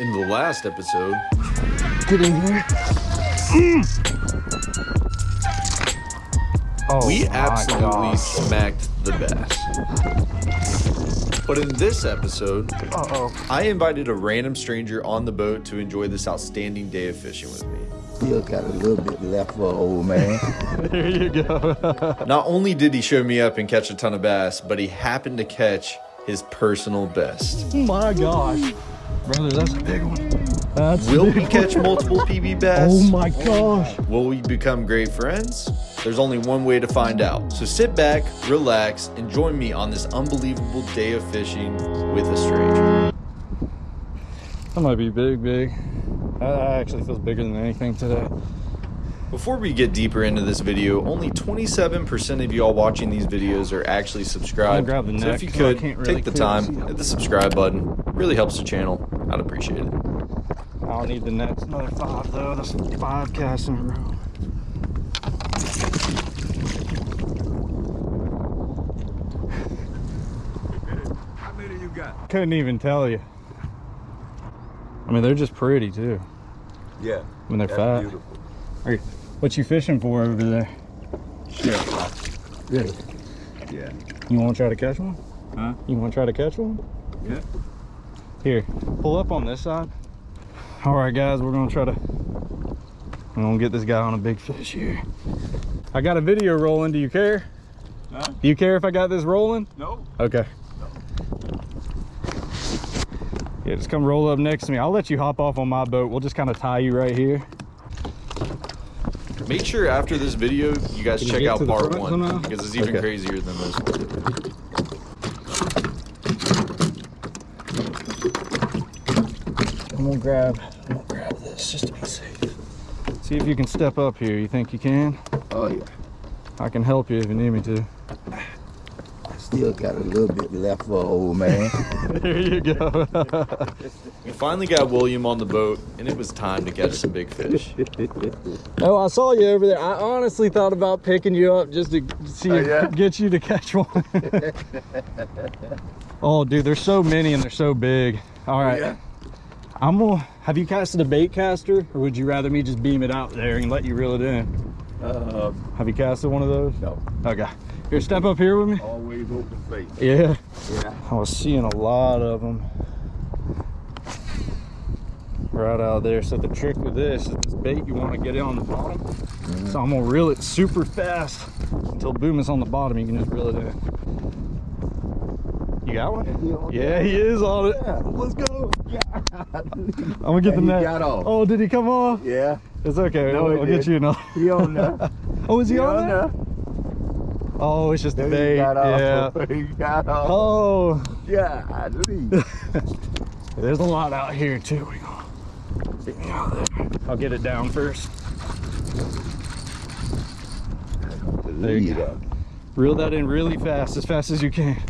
In the last episode, Get in here. Mm. Oh we absolutely gosh. smacked the bass. But in this episode, Uh-oh. I invited a random stranger on the boat to enjoy this outstanding day of fishing with me. Still got a little bit left for an old man. There you go. Not only did he show me up and catch a ton of bass, but he happened to catch his personal best. oh my gosh. Brother, that's a big one. That's Will big we one. catch multiple PB bass? Oh my gosh. Will we become great friends? There's only one way to find out. So sit back, relax, and join me on this unbelievable day of fishing with a stranger. That might be big, big. That actually feels bigger than anything today. Before we get deeper into this video, only 27% of y'all watching these videos are actually subscribed. Grab the so neck, if you could, can't really take the time, it. hit the subscribe button. Really helps the channel. I'd appreciate it. I don't need the nets. Another five though. That's five casts in a row. How many you got? Couldn't even tell you. I mean, they're just pretty too. Yeah. When they're fat. Beautiful. Are you- What you fishing for over there? Yeah. Really? Yeah. You want to try to catch one? Huh? You want to try to catch one? Yeah. Here, pull up on this side. All right, guys, we're gonna try to. We're gonna get this guy on a big fish here. I got a video rolling. Do you care? Huh? Do you care if I got this rolling? No. Okay. Yeah, just come roll up next to me. I'll let you hop off on my boat. We'll just kind of tie you right here. Make sure after this video, you guys Can check get out part one because it's even Okay. crazier than this one. I'm gonna grab. I'm gonna grab this just to be safe. See if you can step up here. You think you can? oh yeah. I can help you if you need me to. Still got a little bit left for old man. there you go. We finally got William on the boat, and it was time to catch some big fish. Oh, I saw you over there. I honestly thought about picking you up just to see Oh, if, yeah? get you to catch one. oh, dude, there's so many and they're so big. All right, Yeah. I'm gonna. Have you casted a bait caster, or would you rather me just beam it out there and let you reel it in? Uh, Have you casted one of those? no. Okay. Here, step up here with me. Always open face. Yeah. Yeah. I was seeing a lot of them right out there. So the trick with this is this bait, you want to get it on the bottom. So I'm gonna reel it super fast until boom is on the bottom. You can just reel it in. You got one? Yeah, he is on it. Let's go. I'm gonna get the And he net. got off. Oh, did he come off? Yeah. It's okay. No, I'll, he I'll get you another. He on there. Oh, is he, He on, on there? there. Oh, it's just bait. got Yeah. off. He got off. Oh. Yeah. Leave. There's a lot out here too. We gonna get me out there. I'll get it down first. There you go. Reel that in really fast, as fast as you can.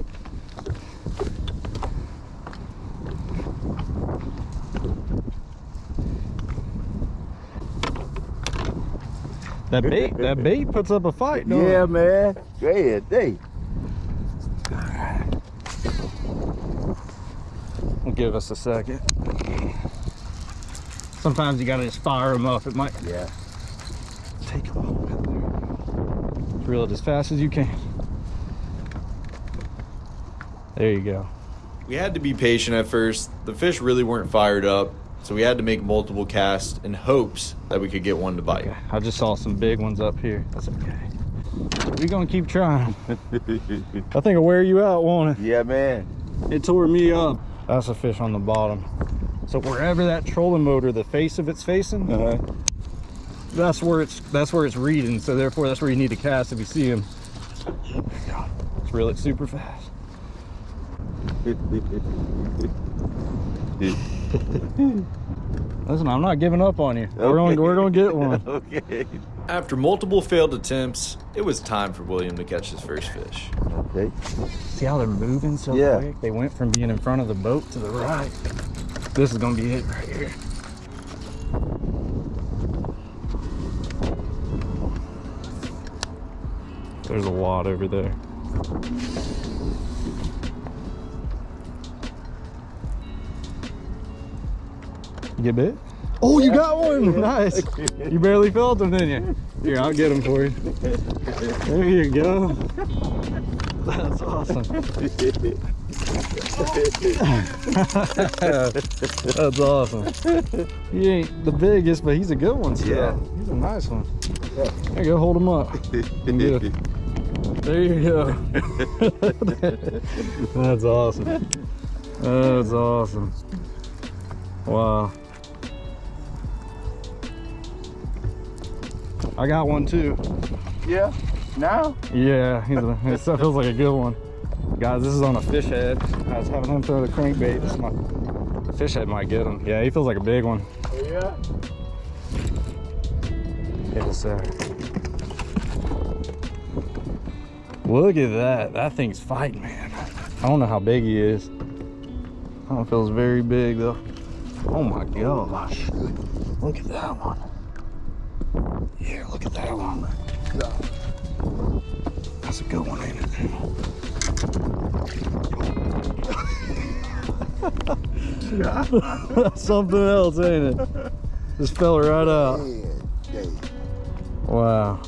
That bait, that bait puts up a fight, don't Yeah, it? man. Go ahead. Hey. Will give us a second. Sometimes you gotta just fire them up. It might Yeah. take a little bit there. Reel it as fast as you can. There you go. We had to be patient at first. The fish really weren't fired up, so we had to make multiple casts in hopes that we could get one to bite. Okay. I just saw some big ones up here. That's okay. We're gonna keep trying. I think I'll wear you out, won't it? yeah, man. It tore me up. That's a fish on the bottom. So wherever that trolling motor, the face of it's facing, Uh-huh. that's where it's that's where it's reading. So therefore, that's where you need to cast if you see him. Let's reel it super fast. Listen, I'm not giving up on you. We're gonna we're gonna get one. okay. After multiple failed attempts, it was time for William to catch his first fish. Okay. See how they're moving so Yeah. quick? They went from being in front of the boat to the right. This is gonna be it right here. There's a lot over there. Get bit? Oh, you got one. Nice. You barely felt them, didn't you? Here, I'll get them for you. There you go. That's awesome. That's awesome. He ain't the biggest, but he's a good one still. Yeah. He's a nice one. There you go, hold him up. There you go. That's awesome. That's awesome. Wow. I got one too. Yeah. Now? Yeah, he's a, it feels like a good one. Guys, this is on a fish head. I was having him throw the crankbait. This the fish head might get him. Yeah, he feels like a big one. Oh, yeah. Yes, sir. Look at that. That thing's fighting, man. I don't know how big he is. I don't feels very big though. Oh my gosh. Look at that one. Yeah, look at that one. That's a good one, ain't it? That's something else, ain't it? Just fell right out. Yeah. yeah. Wow.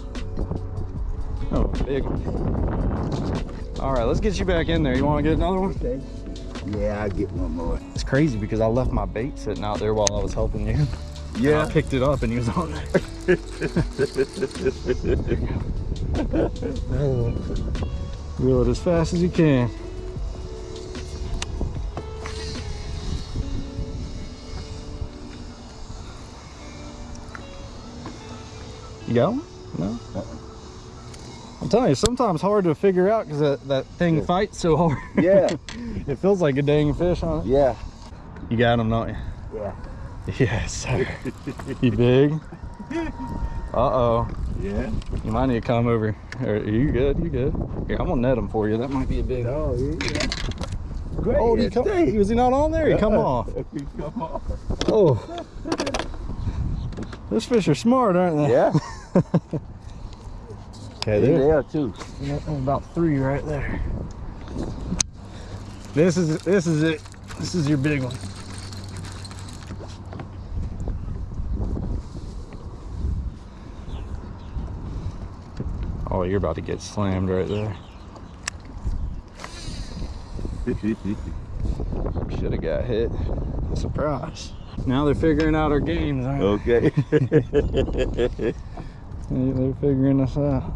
Oh, big one. All right, let's get you back in there. You want to get another one? Okay. Yeah, I'll get one more. It's crazy because I left my bait sitting out there while I was helping you. And I picked it up and he was on there. Reel it as fast as you can. You got one? No? I'm telling you, sometimes hard to figure out because that, that thing Yeah. fights so hard. Yeah. it feels like a dang fish on it. Yeah. You got him, don't you? Yeah. Yes, sir. you big? Uh-oh. Yeah. You might need to come over. Are you good? You good? Here, I'm gonna net him for you. That might be a big. Oh, yeah. Great. Oh, he come? Was he not on there? He come off. He come off. Oh. Those fish are smart, aren't they? Yeah. Okay, there. there too. About three right there. This is this is it. This is your big one. Oh, you're about to get slammed right there. Should have got hit. Surprise. Now they're figuring out our games, aren't okay. they? They're figuring us out.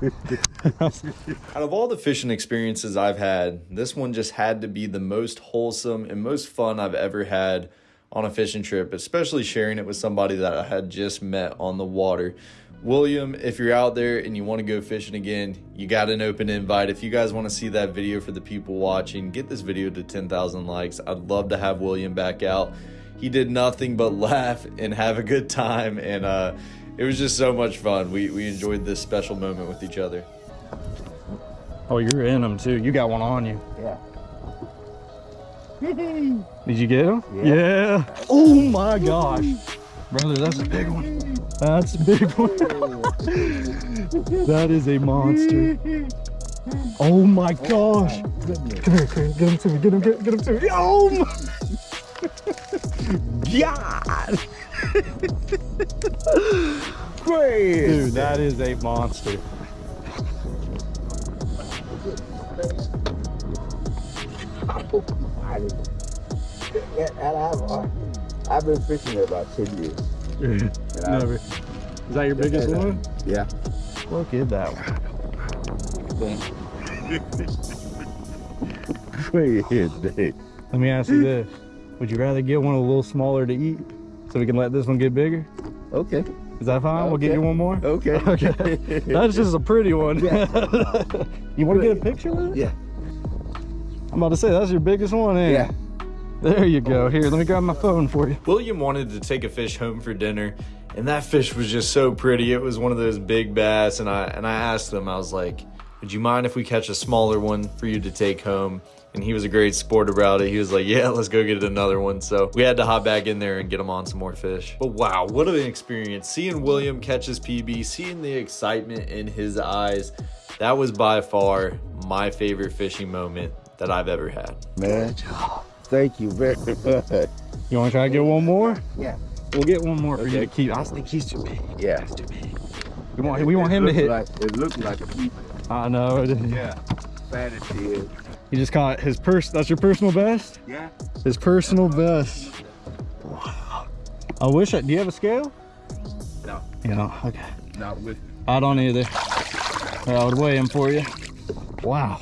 Out of all the fishing experiences I've had, this one just had to be the most wholesome and most fun I've ever had on a fishing trip, especially sharing it with somebody that I had just met on the water. William, if you're out there and you want to go fishing again, you got an open invite. If you guys want to see that video for the people watching, get this video to 10,000 likes. I'd love to have William back out. He did nothing but laugh and have a good time, and uh, it was just so much fun. We, we enjoyed this special moment with each other. Oh, you're in them too. You got one on you. Yeah. Did you get him? Yeah. Oh my gosh. Brother, that's a big one. That's a big one. that is a monster. Oh my gosh. Come here, Chris. Get him to me. Get him, get, get him to me. Oh my. God. Great. Dude, that is a monster. I've, uh, I've been fishing it about 10 years. And Never. Is that your biggest one? Yeah. Look at that one. Great. Let me ask you this. Would you rather get one a little smaller to eat so we can let this one get bigger? Okay. Is that fine? We'll get you one more? Okay. Okay. That's just a pretty one. Yeah. you want to get a picture with it? Yeah. I'm about to say, that's your biggest one, ain't Yeah. It? There you go. Here, let me grab my phone for you. William wanted to take a fish home for dinner, and that fish was just so pretty. It was one of those big bass, and I and I asked him, I was like, "Would you mind if we catch a smaller one for you to take home?" And he was a great sport about it. He was like, "Yeah, let's go get another one." So we had to hop back in there and get him on some more fish. But wow, what an experience! Seeing William catch his PB, seeing the excitement in his eyes, that was by far my favorite fishing moment that I've ever had. Man. Thank you very much. You want to try to get one more? Yeah. We'll get one more for you to keep. I think he's too big. Yeah. He's too big. We want, we want him to It hit. Like, it looked like a piece. I know. Yeah. Fat as he is. He just caught his purse. That's your personal best? Yeah. His personal best. Wow. I wish I, do you have a scale? No. You know, okay. Not with. I don't either. I would weigh him for you. Wow.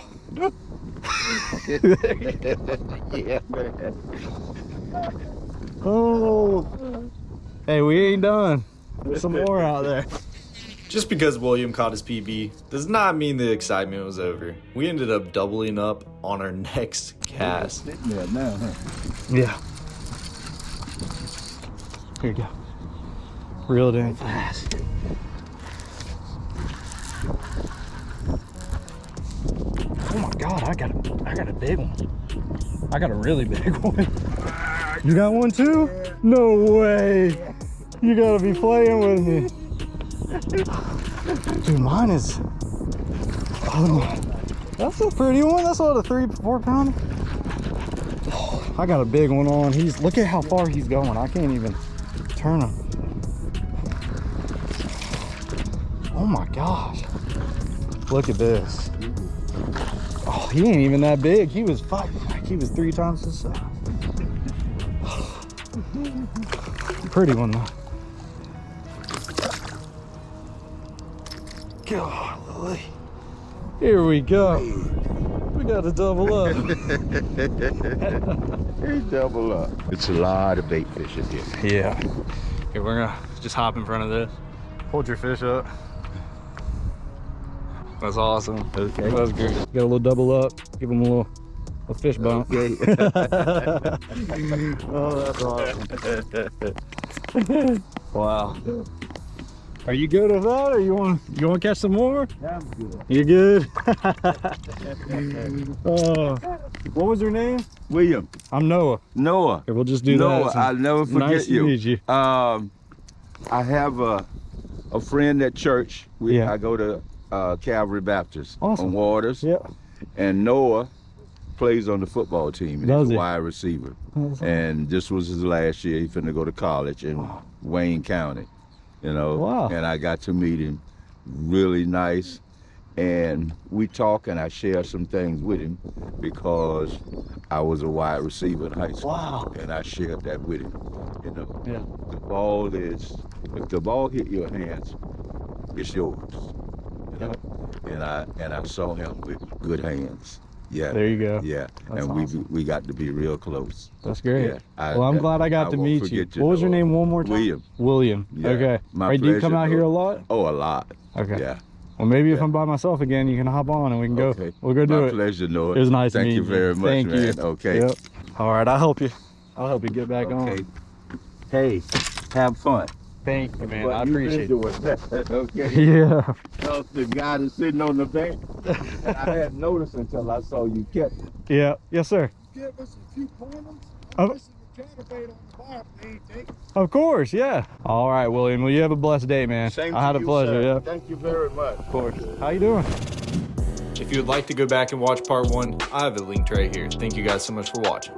yeah, man. Oh. Hey, we ain't done. There's some more out there. Just because William caught his PB does not mean the excitement was over. We ended up doubling up on our next cast. Sitting there now, huh? Yeah. Here you go. Reeled in fast. Oh my god, I got a I got a big one. I got a really big one. You got one too? No way. You gotta be playing with me. Dude, mine is oh, that's a pretty one. That's what a three, four pounder. I got a big one on. He's look at how far he's going. I can't even turn him. Oh my gosh. Look at this. Oh, he ain't even that big. He was five. Like he was three times his size. Pretty one though. Golly. Here we go. We got to double up. Hey, double up. It's a lot of bait fish in here. Yeah. Here, we're gonna just hop in front of this. Hold your fish up. That's awesome. Okay. That's great. Got a little double up. Give him a little a fish bump. Okay. oh, that's awesome. wow. Are you good with that, or you want you want to catch some more? Yeah, I'm good. You good? oh, what was your name? William, I'm Noah. Noah. Here, we'll just do Noah, that. I'll never forget nice you. to meet you. Um, I have a a friend at church. We, Yeah. I go to uh, Calvary Baptist Awesome. on Waters, Yeah. and Noah plays on the football team. And Does he's he? a wide receiver. And this was his last year. He finna go to college in Wayne County. You know. Wow. And I got to meet him. Really nice. And we talk and I share some things with him because I was a wide receiver in high school. Wow. And I shared that with him. You know. Yeah. The ball is if the ball hit your hands, it's yours. Know? And I and I saw him with good hands. Yeah. There you go. Yeah, That's and we awesome. we got to be real close. That's great. Yeah, I- well, I'm I- glad I got I to meet you. What was your name one more time? William. William. Yeah, Okay. my right, do you come pleasure, out here a lot? Oh, a lot. Okay. Yeah. Well, maybe if I'm by myself again, you can hop on and we can go. Okay. We'll go do My it. pleasure, Noah. It was nice Thank meeting you very much, Thank man. you. Okay. Yep. All right, I'll help you. I'll help you get back Okay. on. Hey, have fun. Thank you, man. What I you appreciate been it. okay. Yeah. Because the guy that's sitting on the bench, and I hadn't noticed until I saw you catch it. Yeah. Yes, sir. give us a few pointers? I'm missing on the bar, but they ain't taking. Of course. Yeah. All right, William. Well, you have a blessed day, man. Same I had to a you, pleasure. sir. Yeah. Thank you very much. Of course. How you doing? If you would like to go back and watch part one, I have it linked right here. Thank you guys so much for watching.